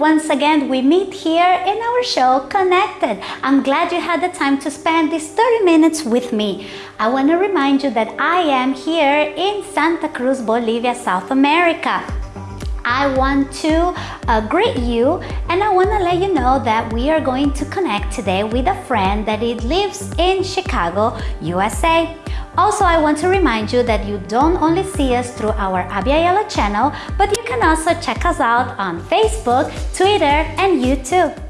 once again we meet here in our show Connected. I'm glad you had the time to spend these 30 minutes with me. I want to remind you that I am here in Santa Cruz, Bolivia, South America. I want to uh, greet you and I want to let you know that we are going to connect today with a friend that lives in Chicago, USA. Also, I want to remind you that you don't only see us through our Abya channel, but you can also check us out on Facebook, Twitter, and YouTube.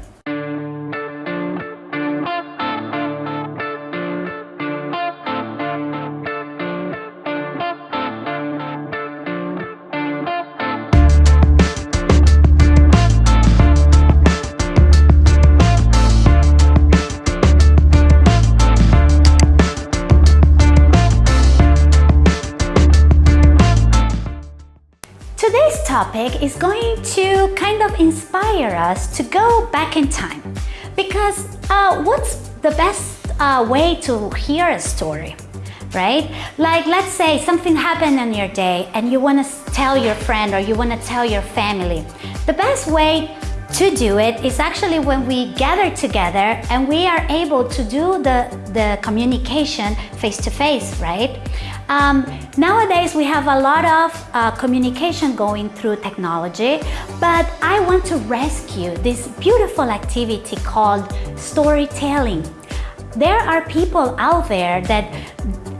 Topic is going to kind of inspire us to go back in time. Because uh, what's the best uh, way to hear a story? Right? Like let's say something happened in your day and you want to tell your friend or you want to tell your family. The best way to do it is actually when we gather together and we are able to do the, the communication face to face, right? Um, nowadays, we have a lot of uh, communication going through technology, but I want to rescue this beautiful activity called storytelling. There are people out there that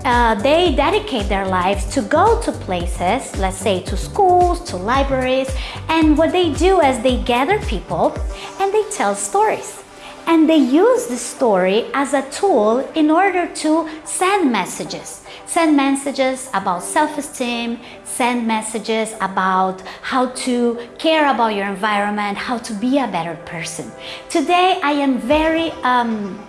uh, they dedicate their lives to go to places, let's say to schools, to libraries, and what they do is they gather people and they tell stories. And they use the story as a tool in order to send messages send messages about self-esteem, send messages about how to care about your environment, how to be a better person. Today, I am very um,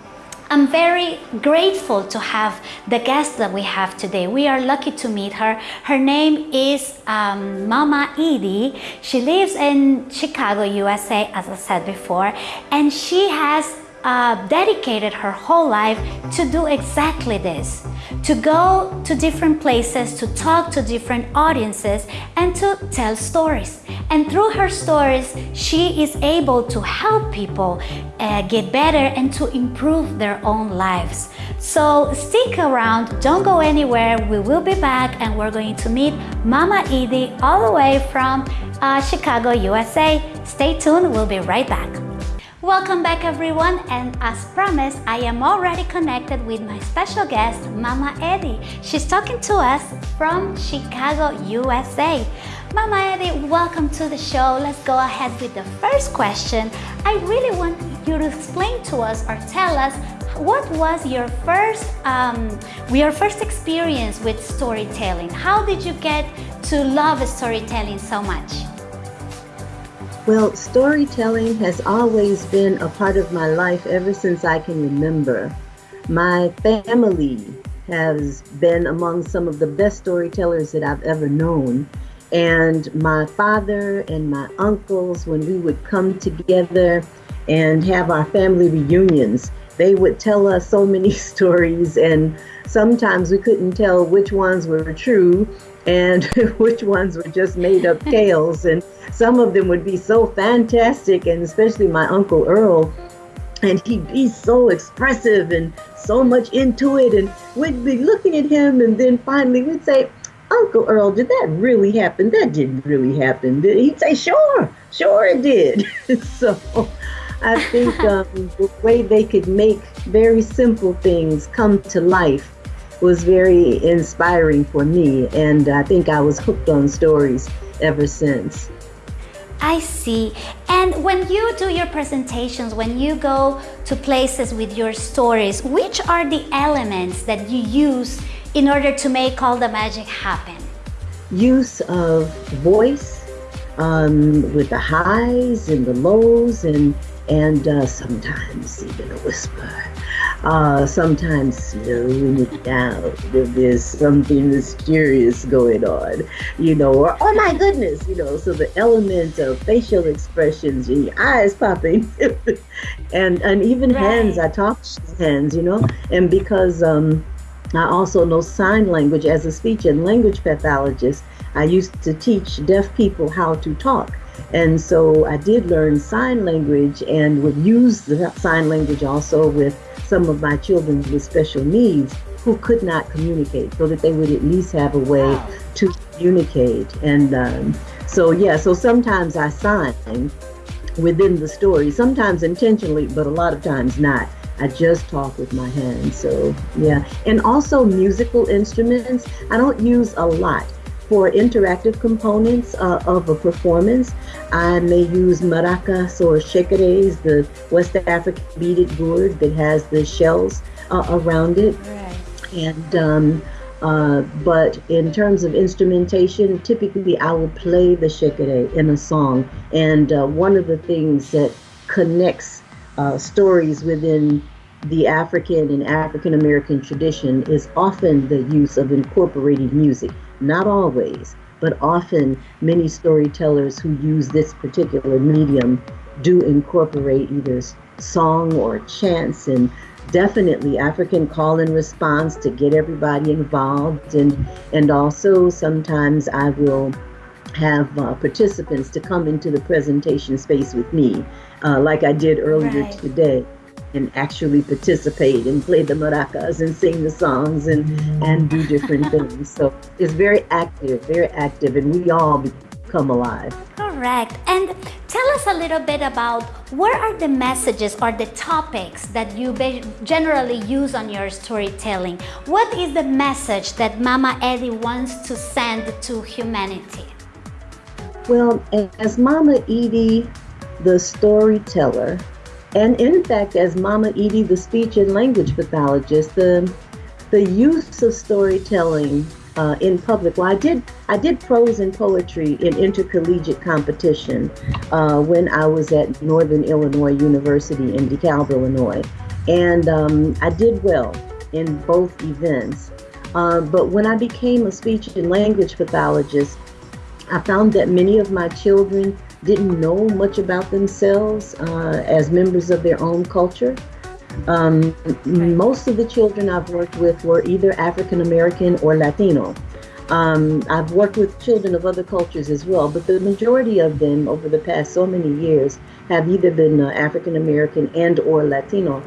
I'm very grateful to have the guest that we have today. We are lucky to meet her. Her name is um, Mama Edie. She lives in Chicago, USA, as I said before, and she has uh, dedicated her whole life to do exactly this to go to different places, to talk to different audiences, and to tell stories. And through her stories, she is able to help people uh, get better and to improve their own lives. So stick around, don't go anywhere. We will be back and we're going to meet Mama Edie all the way from uh, Chicago, USA. Stay tuned, we'll be right back. Welcome back everyone and as promised I am already connected with my special guest Mama Eddie. She's talking to us from Chicago, USA. Mama Eddie, welcome to the show. Let's go ahead with the first question. I really want you to explain to us or tell us what was your first um, your first experience with storytelling? How did you get to love storytelling so much? Well, storytelling has always been a part of my life ever since I can remember. My family has been among some of the best storytellers that I've ever known. And my father and my uncles, when we would come together and have our family reunions, they would tell us so many stories, and sometimes we couldn't tell which ones were true and which ones were just made up tales. And some of them would be so fantastic, and especially my Uncle Earl. And he'd be so expressive and so much into it. And we'd be looking at him, and then finally we'd say, Uncle Earl, did that really happen? That didn't really happen. He'd say, Sure, sure it did. so I think um, the way they could make very simple things come to life was very inspiring for me. And I think I was hooked on stories ever since. I see. And when you do your presentations, when you go to places with your stories, which are the elements that you use in order to make all the magic happen? Use of voice um, with the highs and the lows and, and uh, sometimes even a whisper uh, sometimes slowing it down if there's something mysterious going on, you know, or oh my goodness, you know, so the element of facial expressions and your eyes popping. And and even right. hands, I talk hands, you know, and because um, I also know sign language. As a speech and language pathologist, I used to teach deaf people how to talk And so I did learn sign language and would use the sign language also with some of my children with special needs who could not communicate so that they would at least have a way to communicate. And um, so, yeah, so sometimes I sign within the story, sometimes intentionally, but a lot of times not. I just talk with my hands. So, yeah. And also musical instruments, I don't use a lot. For interactive components uh, of a performance, I may use maracas or shekeres, the West African beaded gourd that has the shells uh, around it. Right. And um, uh, but in terms of instrumentation, typically I will play the shekere in a song. And uh, one of the things that connects uh, stories within the African and African American tradition is often the use of incorporating music. Not always, but often many storytellers who use this particular medium do incorporate either song or chants and definitely African call and response to get everybody involved and and also sometimes I will have uh, participants to come into the presentation space with me uh, like I did earlier right. today and actually participate and play the maracas and sing the songs and, and do different mm-hmm. things. So it's very active, very active, and we all become alive. Correct. And tell us a little bit about what are the messages or the topics that you generally use on your storytelling? What is the message that Mama Eddie wants to send to humanity? Well, as Mama Edie, the storyteller, and in fact, as Mama Edie, the speech and language pathologist, the the use of storytelling uh, in public. Well, I did I did prose and poetry in intercollegiate competition uh, when I was at Northern Illinois University in DeKalb, Illinois, and um, I did well in both events. Uh, but when I became a speech and language pathologist, I found that many of my children didn't know much about themselves uh, as members of their own culture. Um, most of the children I've worked with were either African American or Latino. Um, I've worked with children of other cultures as well, but the majority of them over the past so many years have either been uh, African American and or Latino.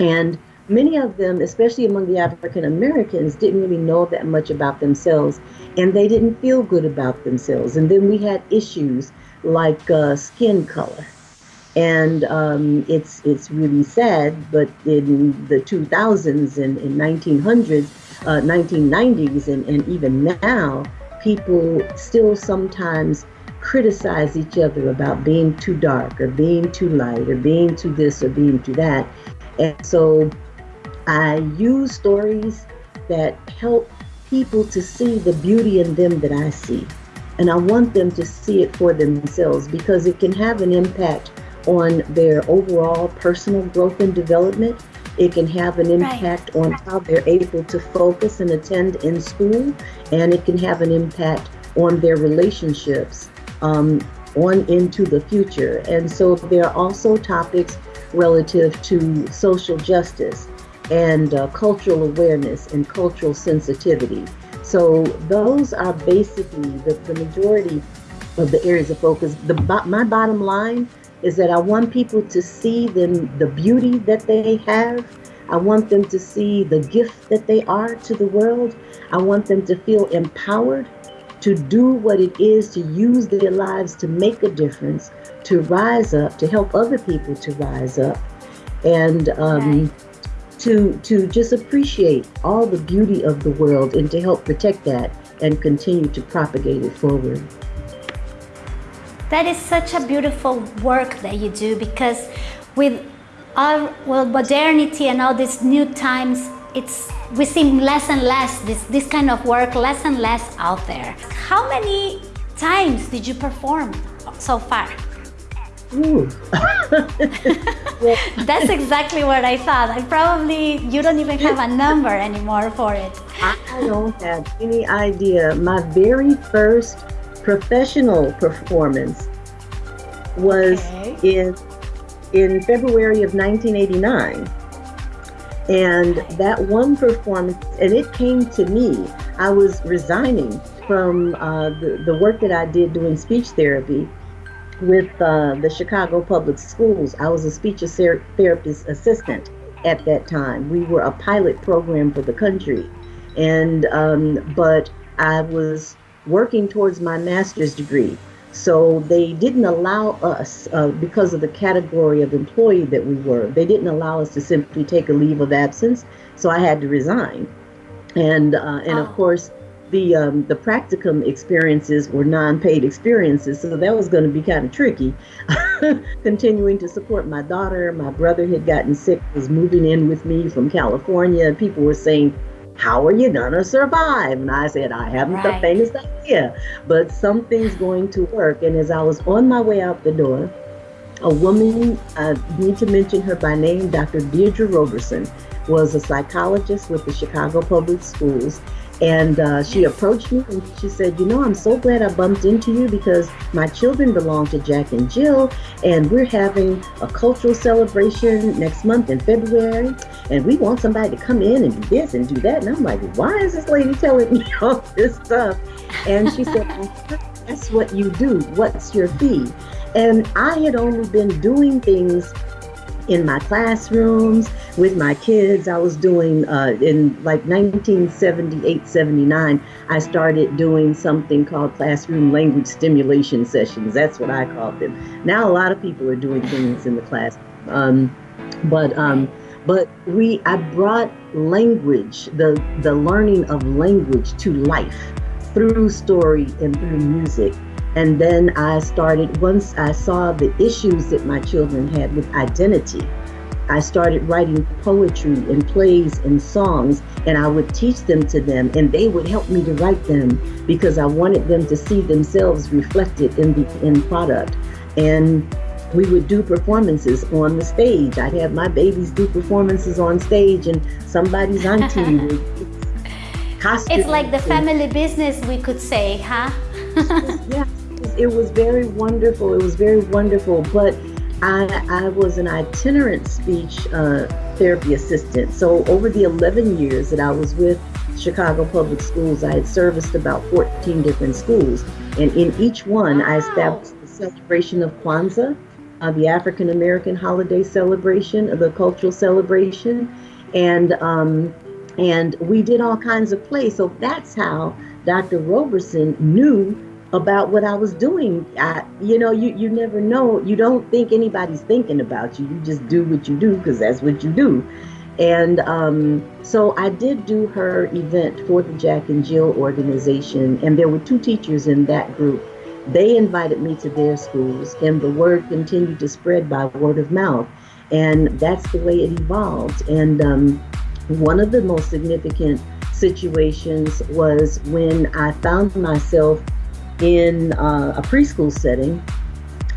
And many of them, especially among the African Americans, didn't really know that much about themselves and they didn't feel good about themselves. And then we had issues like uh, skin color. And um, it's it's really sad, but in the 2000s and, and 1900s, uh, 1990s, and, and even now, people still sometimes criticize each other about being too dark or being too light or being too this or being too that. And so I use stories that help people to see the beauty in them that I see. And I want them to see it for themselves because it can have an impact on their overall personal growth and development. It can have an impact right. on how they're able to focus and attend in school, and it can have an impact on their relationships um, on into the future. And so there are also topics relative to social justice and uh, cultural awareness and cultural sensitivity. So those are basically the, the majority of the areas of focus. The my bottom line is that I want people to see them the beauty that they have. I want them to see the gift that they are to the world. I want them to feel empowered to do what it is to use their lives to make a difference, to rise up, to help other people to rise up, and um, to to just appreciate all the beauty of the world and to help protect that and continue to propagate it forward. That is such a beautiful work that you do because with our well modernity and all these new times it's we see less and less this this kind of work less and less out there. How many times did you perform so far? That's exactly what I thought. I probably, you don't even have a number anymore for it. I don't have any idea. My very first professional performance was okay. in in February of 1989. And that one performance, and it came to me, I was resigning from uh, the, the work that I did doing speech therapy with uh, the Chicago Public Schools. I was a speech therapist assistant at that time. We were a pilot program for the country, and um, but I was working towards my master's degree. So they didn't allow us, uh, because of the category of employee that we were, they didn't allow us to simply take a leave of absence. So I had to resign, and uh, and oh. of course the um, the practicum experiences were non-paid experiences, so that was going to be kind of tricky. Continuing to support my daughter, my brother had gotten sick, was moving in with me from California. People were saying, "How are you gonna survive?" And I said, "I haven't right. the faintest idea, but something's going to work." And as I was on my way out the door, a woman, I need to mention her by name, Dr. Deirdre Roberson, was a psychologist with the Chicago Public Schools and uh, she approached me and she said, You know, I'm so glad I bumped into you because my children belong to Jack and Jill, and we're having a cultural celebration next month in February. And we want somebody to come in and do this and do that. And I'm like, Why is this lady telling me all this stuff? And she said, That's what you do. What's your fee? And I had only been doing things in my classrooms with my kids. I was doing uh, in like 1978, 79, I started doing something called classroom language stimulation sessions. That's what I called them. Now a lot of people are doing things in the class. Um, but um, but we I brought language, the the learning of language to life through story and through music. And then I started, once I saw the issues that my children had with identity, I started writing poetry and plays and songs, and I would teach them to them, and they would help me to write them because I wanted them to see themselves reflected in the end product. And we would do performances on the stage. I'd have my babies do performances on stage, and somebody's auntie would costume. It's like the family business, we could say, huh? yeah it was very wonderful. It was very wonderful. But I, I was an itinerant speech uh, therapy assistant. So over the 11 years that I was with Chicago Public Schools, I had serviced about 14 different schools. And in each one, wow. I established the celebration of Kwanzaa, uh, the African American holiday celebration, of the cultural celebration. And um, and we did all kinds of plays. So that's how Dr. Roberson knew about what I was doing. I, you know, you, you never know. You don't think anybody's thinking about you. You just do what you do because that's what you do. And um, so I did do her event for the Jack and Jill organization, and there were two teachers in that group. They invited me to their schools, and the word continued to spread by word of mouth. And that's the way it evolved. And um, one of the most significant situations was when I found myself in uh, a preschool setting.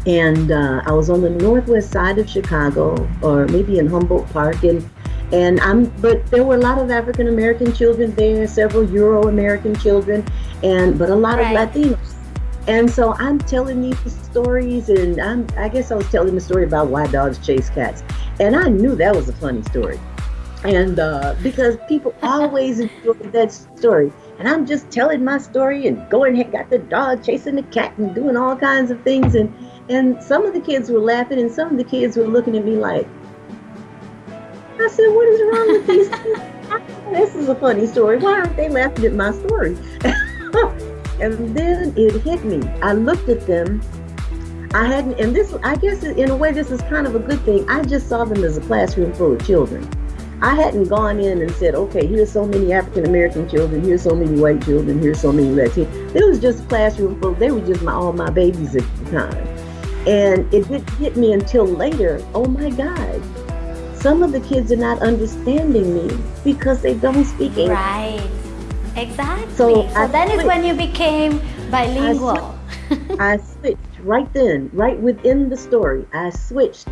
And uh, I was on the northwest side of Chicago, or maybe in Humboldt Park, and and I'm. But there were a lot of African American children there, several Euro American children, and but a lot right. of Latinos. And so I'm telling these stories, and I'm, I guess I was telling the story about why dogs chase cats, and I knew that was a funny story, and uh, because people always enjoy that story. And I'm just telling my story and going and got the dog chasing the cat and doing all kinds of things. And, and some of the kids were laughing and some of the kids were looking at me like, I said, what is wrong with these kids? this is a funny story. Why aren't they laughing at my story? and then it hit me. I looked at them. I hadn't, and this, I guess in a way, this is kind of a good thing. I just saw them as a classroom full of children. I hadn't gone in and said, okay, here's so many African American children, here's so many white children, here's so many Latino. It was just a classroom full. They were just my all my babies at the time, and it didn't hit me until later. Oh my God, some of the kids are not understanding me because they don't speak English. Right. Exactly. So, so then is when you became bilingual. I switched, I switched right then, right within the story. I switched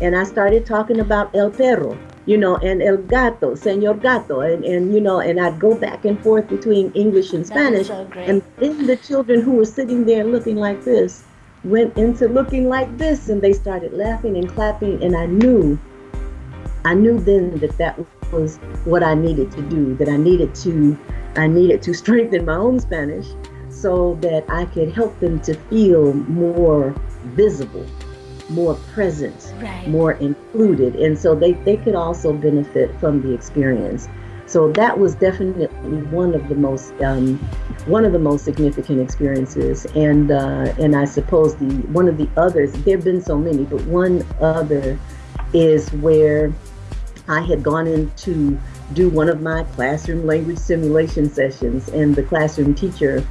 and I started talking about El Perro you know, and El Gato, Senor Gato, and, and you know, and I'd go back and forth between English and Spanish. So and then the children who were sitting there looking like this went into looking like this, and they started laughing and clapping, and I knew, I knew then that that was what I needed to do, that I needed to, I needed to strengthen my own Spanish so that I could help them to feel more visible, more present, right. more included. And so they, they could also benefit from the experience. So that was definitely one of the most um, one of the most significant experiences, and uh, and I suppose the one of the others. There've been so many, but one other is where I had gone in to do one of my classroom language stimulation sessions, and the classroom teacher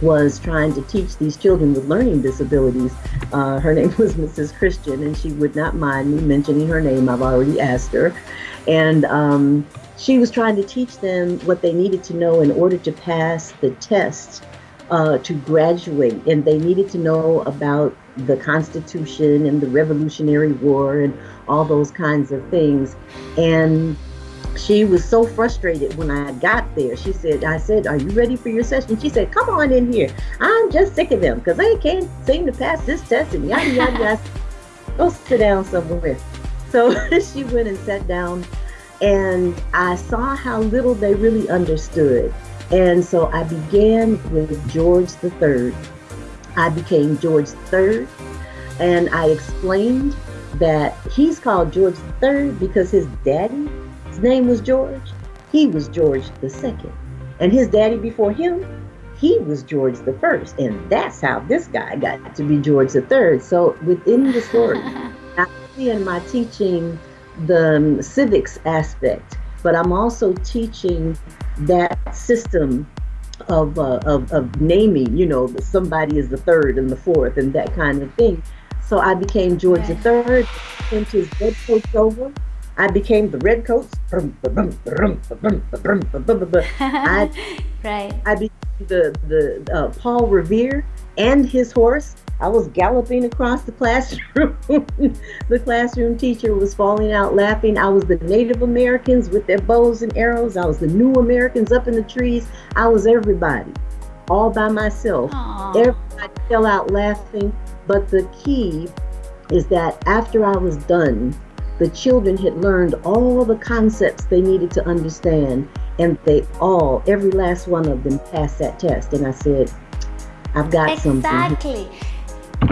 was trying to teach these children with learning disabilities. Uh, her name was Mrs. Christian, and she would not mind me mentioning her name. I've already asked her. And um, she was trying to teach them what they needed to know in order to pass the test uh, to graduate. And they needed to know about the Constitution and the Revolutionary War and all those kinds of things. And she was so frustrated when I got there. She said, I said, Are you ready for your session? She said, Come on in here. I'm just sick of them because they can't seem to pass this test and yada, yada, yada. Go sit down somewhere. So she went and sat down, and I saw how little they really understood. And so I began with George III. I became George III, and I explained that he's called George III because his daddy his name was George. He was George the second. And his daddy before him, he was George the first. And that's how this guy got to be George the third. So within the story, not only am I teaching the um, civics aspect, but I'm also teaching that system of, uh, of, of naming, you know, somebody is the third and the fourth and that kind of thing. So I became George the third, sent his coach over I became the red coats. I, right. I became the, the uh, Paul Revere and his horse. I was galloping across the classroom. the classroom teacher was falling out laughing. I was the Native Americans with their bows and arrows. I was the new Americans up in the trees. I was everybody, all by myself. Aww. Everybody fell out laughing. But the key is that after I was done, the children had learned all the concepts they needed to understand, and they all, every last one of them, passed that test. And I said, I've got exactly. something. Exactly.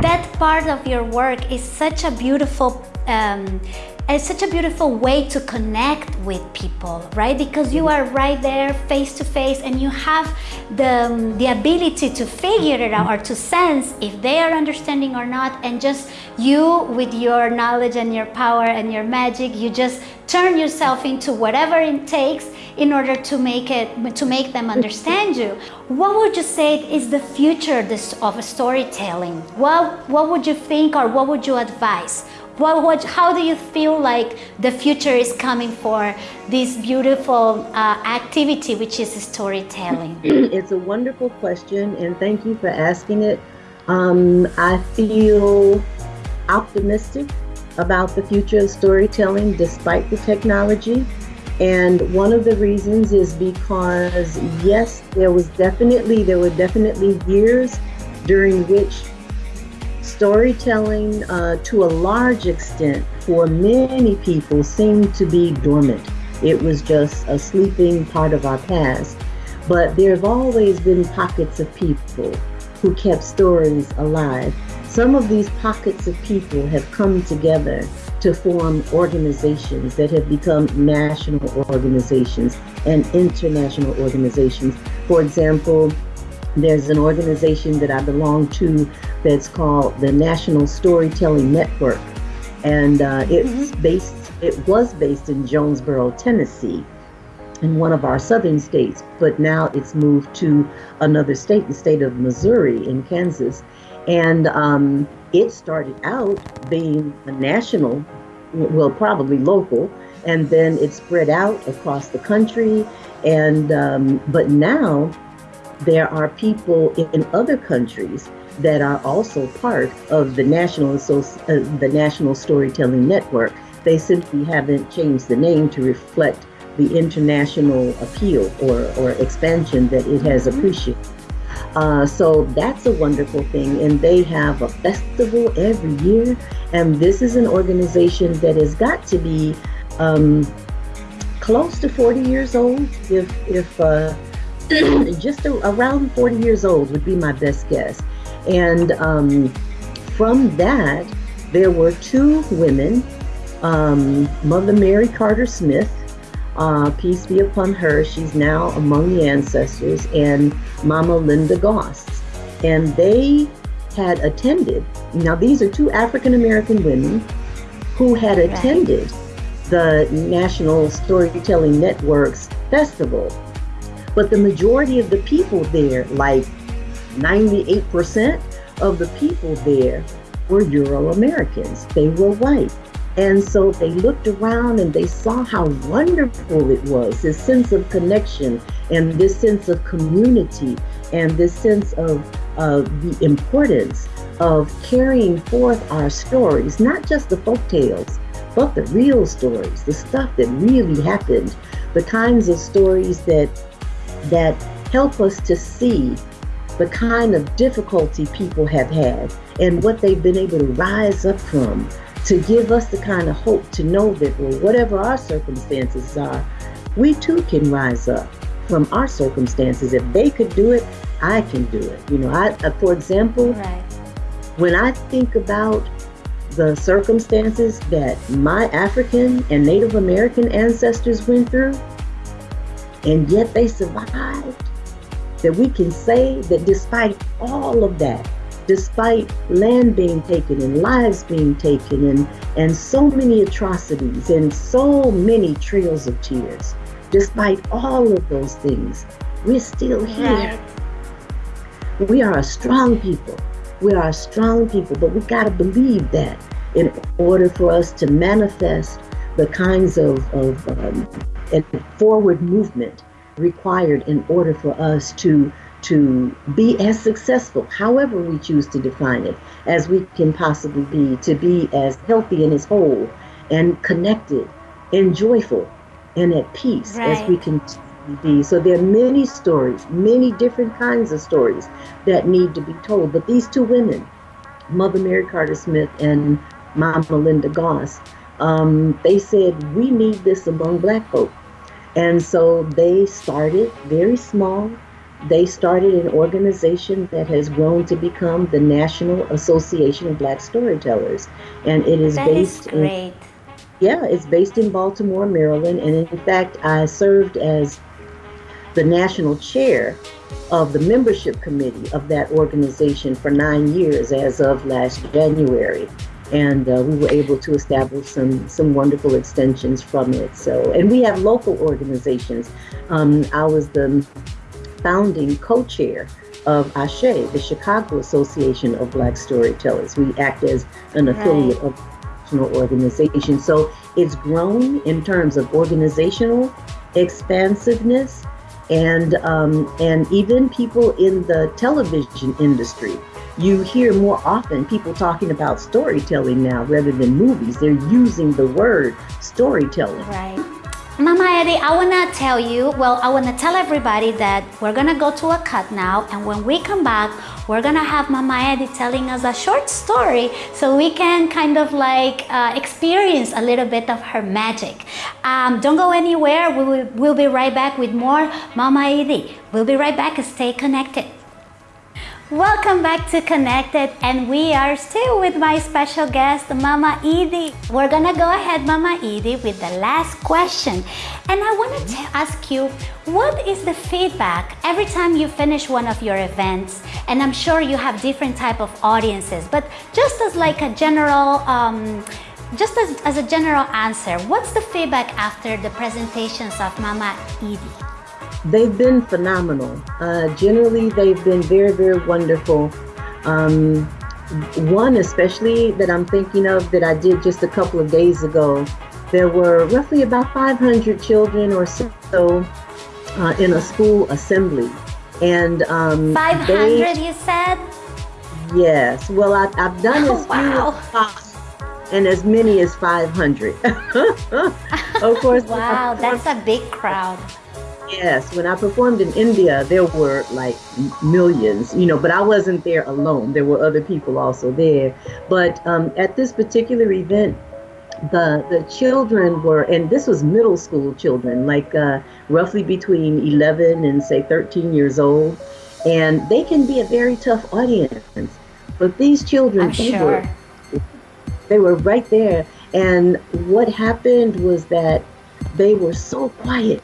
That part of your work is such a beautiful um, it's such a beautiful way to connect with people, right? Because you are right there face to face and you have the, um, the ability to figure it out or to sense if they are understanding or not. And just you with your knowledge and your power and your magic, you just turn yourself into whatever it takes in order to make it to make them understand you what would you say is the future of storytelling what what would you think or what would you advise what, what, how do you feel like the future is coming for this beautiful uh, activity, which is storytelling? It's a wonderful question, and thank you for asking it. Um, I feel optimistic about the future of storytelling despite the technology. And one of the reasons is because, yes, there was definitely, there were definitely years during which storytelling, uh, to a large extent, for many people, seemed to be dormant. It was just a sleeping part of our past. But there have always been pockets of people who kept stories alive. Some of these pockets of people have come together to form organizations that have become national organizations and international organizations. For example, there's an organization that I belong to that's called the National Storytelling Network, and uh, it's mm-hmm. based. It was based in Jonesborough, Tennessee, in one of our southern states, but now it's moved to another state, the state of Missouri in Kansas, and um, it started out being a national, well, probably local, and then it spread out across the country, and um, but now there are people in other countries that are also part of the national uh, the national storytelling network. They simply haven't changed the name to reflect the international appeal or, or expansion that it has mm-hmm. appreciated. Uh, so that's a wonderful thing. And they have a festival every year. And this is an organization that has got to be um, close to 40 years old, if, if uh, just around 40 years old would be my best guess. And um, from that, there were two women, um, Mother Mary Carter Smith, uh, peace be upon her, she's now among the ancestors, and Mama Linda Goss. And they had attended, now these are two African American women who had attended the National Storytelling Network's festival. But the majority of the people there, like 98% of the people there, were Euro Americans. They were white. And so they looked around and they saw how wonderful it was this sense of connection and this sense of community and this sense of uh, the importance of carrying forth our stories, not just the folk tales, but the real stories, the stuff that really happened, the kinds of stories that that help us to see the kind of difficulty people have had and what they've been able to rise up from to give us the kind of hope to know that well, whatever our circumstances are, we too can rise up from our circumstances. If they could do it, I can do it. You know, I, uh, for example, right. when I think about the circumstances that my African and Native American ancestors went through, and yet they survived, that we can say that despite all of that, despite land being taken and lives being taken and, and so many atrocities and so many trails of tears, despite all of those things, we're still here. We are a strong people. We are a strong people, but we got to believe that in order for us to manifest the kinds of, of um, forward movement required in order for us to to be as successful, however we choose to define it, as we can possibly be, to be as healthy and as whole and connected and joyful and at peace right. as we can be. So there are many stories, many different kinds of stories that need to be told. But these two women, Mother Mary Carter Smith and Mama Linda Goss, um, they said, we need this among black folk. And so they started very small. They started an organization that has grown to become the National Association of Black Storytellers. And it is that based is great. in Yeah, it's based in Baltimore, Maryland. And in fact, I served as the national chair of the membership committee of that organization for nine years as of last January and uh, we were able to establish some some wonderful extensions from it. So, and we have local organizations. Um, I was the founding co-chair of ASHE, the Chicago Association of Black Storytellers. We act as an affiliate right. of national organization. So it's grown in terms of organizational expansiveness and um, and even people in the television industry you hear more often people talking about storytelling now rather than movies. They're using the word storytelling. Right. Mama Eddie, I want to tell you, well, I want to tell everybody that we're going to go to a cut now. And when we come back, we're going to have Mama Eddie telling us a short story so we can kind of like uh, experience a little bit of her magic. Um, don't go anywhere. We will, we'll be right back with more Mama Eddie. We'll be right back. Stay connected. Welcome back to Connected and we are still with my special guest Mama Edie. We're gonna go ahead Mama Edie with the last question and I wanted to ask you what is the feedback every time you finish one of your events and I'm sure you have different type of audiences but just as like a general um, just as, as a general answer what's the feedback after the presentations of Mama Edie? They've been phenomenal. Uh, generally, they've been very, very wonderful. Um, one especially that I'm thinking of that I did just a couple of days ago, there were roughly about 500 children or so uh, in a school assembly. And um, 500 they, you said? Yes. Well, I, have done oh, as wow. few and as many as 500. of course. wow, that's a big crowd. Yes, when I performed in India, there were like millions, you know, but I wasn't there alone. There were other people also there. But um, at this particular event, the the children were, and this was middle school children, like uh, roughly between 11 and say 13 years old, and they can be a very tough audience. But these children, they sure. were they were right there. And what happened was that they were so quiet.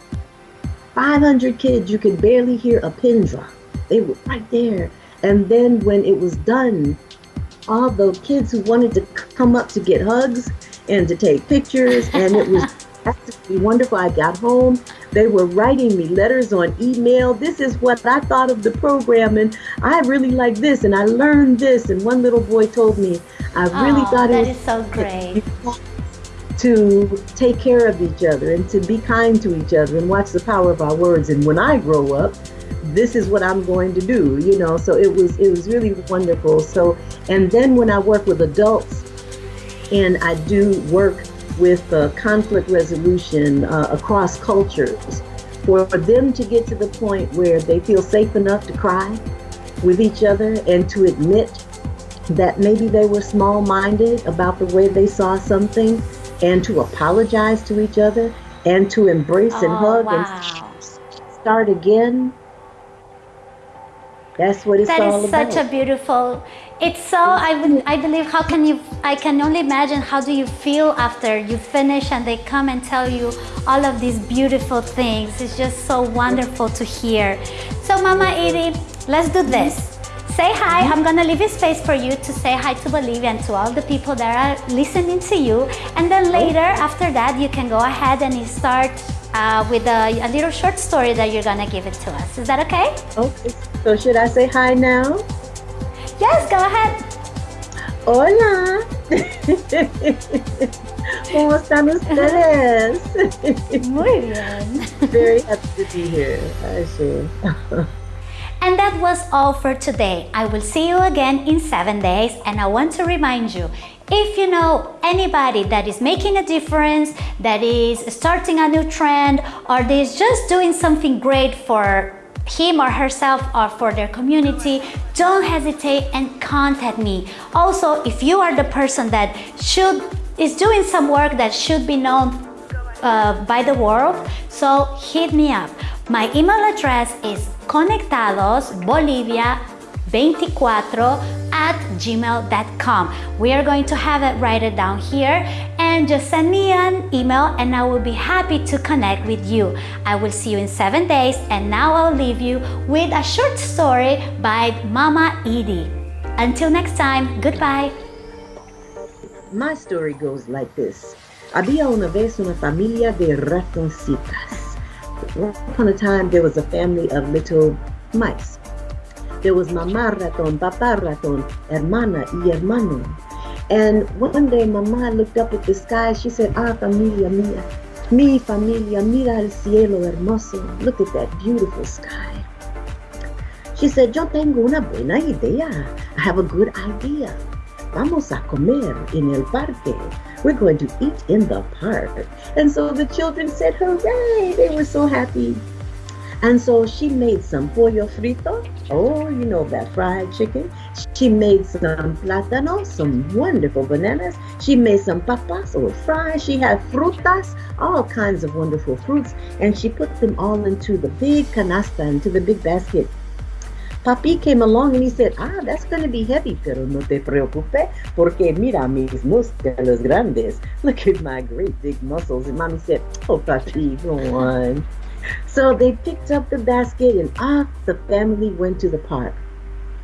500 kids, you could barely hear a pin drop. They were right there. And then when it was done, all the kids who wanted to come up to get hugs and to take pictures, and it was absolutely wonderful. I got home, they were writing me letters on email. This is what I thought of the program, and I really like this, and I learned this. And one little boy told me, I really Oh, thought it was is so great. to take care of each other and to be kind to each other and watch the power of our words. And when I grow up, this is what I'm going to do, you know. So it was it was really wonderful. So and then when I work with adults and I do work with uh, conflict resolution uh, across cultures, for them to get to the point where they feel safe enough to cry with each other and to admit that maybe they were small-minded about the way they saw something and to apologize to each other and to embrace and Oh, hug wow. and start again. That's what it's That all is about. such a beautiful. It's so. I. I believe. How can you? I can only imagine. How do you feel after you finish and they come and tell you all of these beautiful things? It's just so wonderful to hear. So, Mama Edie, let's do this. Say hi. I'm gonna leave a space for you to say hi to Bolivia and to all the people that are listening to you. And then later, after that, you can go ahead and start uh, with a, a little short story that you're gonna give it to us. Is that okay? okay. So should I say hi now? Yes, go ahead. Hola. ¿Cómo están ustedes? Muy bien. Very happy to be here. I see. And that was all for today. I will see you again in seven days. And I want to remind you if you know anybody that is making a difference, that is starting a new trend, or that is just doing something great for him or herself or for their community, don't hesitate and contact me. Also, if you are the person that should is doing some work that should be known uh, by the world, so hit me up. My email address is conectadosbolivia24 at gmail.com. We are going to have it write it down here and just send me an email and I will be happy to connect with you. I will see you in seven days and now I'll leave you with a short story by Mama Edie. Until next time, goodbye. My story goes like this. Había una vez una familia de ratoncitas. Once upon a time, there was a family of little mice. There was mamá ratón, papá ratón, hermana y hermano. And one day, mamá looked up at the sky. She said, Ah, familia mía, mi familia, mira el cielo hermoso. Look at that beautiful sky. She said, Yo tengo una buena idea. I have a good idea. Vamos a comer en el parque. We're going to eat in the park. And so the children said, Hooray! They were so happy. And so she made some pollo frito. Oh, you know that fried chicken. She made some plátano, some wonderful bananas. She made some papas or fries. She had frutas, all kinds of wonderful fruits. And she put them all into the big canasta, into the big basket. Papi came along and he said, ah, that's going to be heavy, pero no te preocupe, porque mira mis músculos grandes. Look at my great big muscles. And mommy said, oh, papi, go on. So they picked up the basket and off the family went to the park.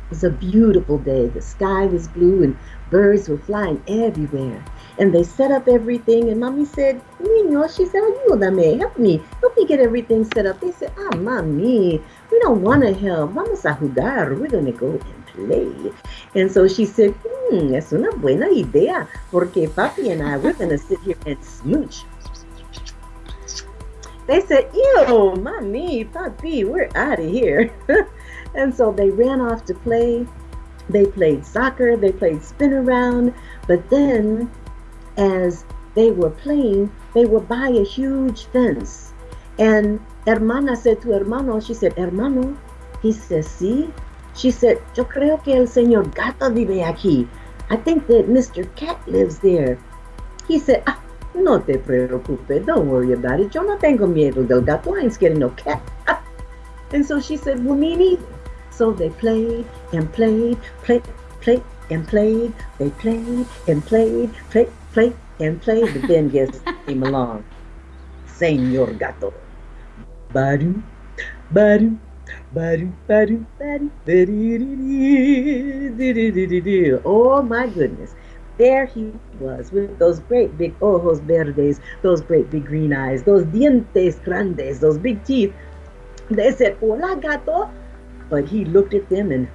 It was a beautiful day. The sky was blue and birds were flying everywhere. And they set up everything and mommy said, Niño, she said, ayúdame, help me, help me get everything set up. They said, ah, mami, we don't want to help. Vamos a jugar. We're going to go and play. And so she said, hmm, es una buena idea, porque papi and I, we're going to sit here and smooch. They said, ew, mommy, papi, we're out of here. and so they ran off to play. They played soccer, they played spin around, but then as they were playing, they were by a huge fence. And hermana said to hermano, she said, hermano, he says, sí. She said, yo creo que el señor gato vive aquí. I think that Mr. Cat lives there. He said, ah, no te preocupes, don't worry about it. Yo no tengo miedo del gato, I ain't scared of no cat. and so she said, well, me neither. So they played and played, played, played, and played. They played and played, played, played and played. But then guess came along? Senor Gato. Badu, badu, badu, badu, badu, Oh my goodness. There he was with those great big ojos verdes, those great big green eyes, those dientes grandes, those big teeth. They said, Hola, gato. But he looked at them and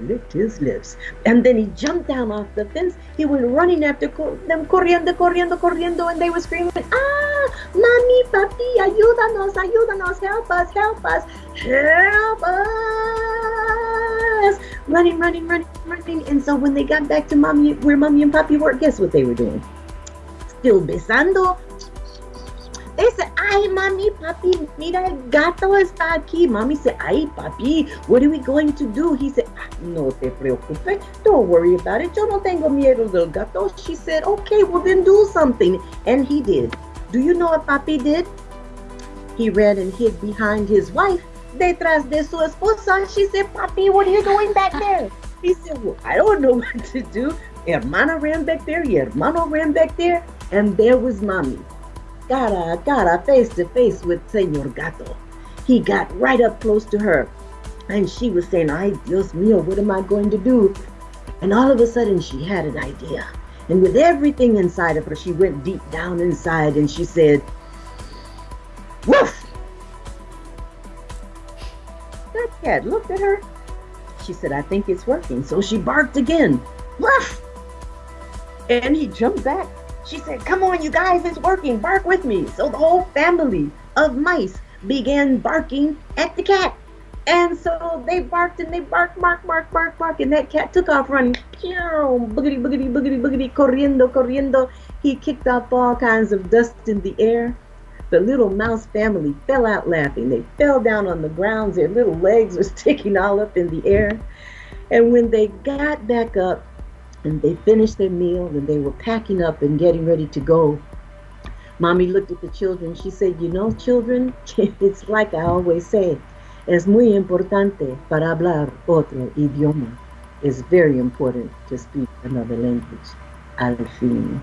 licked his lips. And then he jumped down off the fence. He went running after them, corriendo, corriendo, corriendo, and they were screaming, Ah, mami, papi, ayúdanos, ayúdanos, help us, help us, help us. Running, running, running, running. And so when they got back to mommy, where mommy and papi were, guess what they were doing? Still besando, they said, ay, mami, papi, mira, el gato está aquí. Mommy said, ay, papi, what are we going to do? He said, ah, no te preocupes. Don't worry about it. Yo no tengo miedo del gato. She said, okay, well then do something. And he did. Do you know what papi did? He ran and hid behind his wife detrás de su esposa. She said, papi, what are you doing back there? He said, well, I don't know what to do. Hermana ran back there, hermano ran back there, and there was mommy cara a cara, face to face with Senor Gato. He got right up close to her, and she was saying, Ay, Dios mío, what am I going to do? And all of a sudden, she had an idea. And with everything inside of her, she went deep down inside and she said, Woof! That cat looked at her. She said, I think it's working. So she barked again. Woof! And he jumped back she said, Come on, you guys, it's working. Bark with me. So the whole family of mice began barking at the cat. And so they barked and they barked, bark, bark, bark, bark, and that cat took off running. Boogity, boogity, boogity, boogity, corriendo, corriendo. He kicked up all kinds of dust in the air. The little mouse family fell out laughing. They fell down on the ground. Their little legs were sticking all up in the air. And when they got back up, and they finished their meal and they were packing up and getting ready to go. Mommy looked at the children. She said, You know, children, it's like I always say, es muy importante para hablar otro idioma. It's very important to speak another language. Al fin.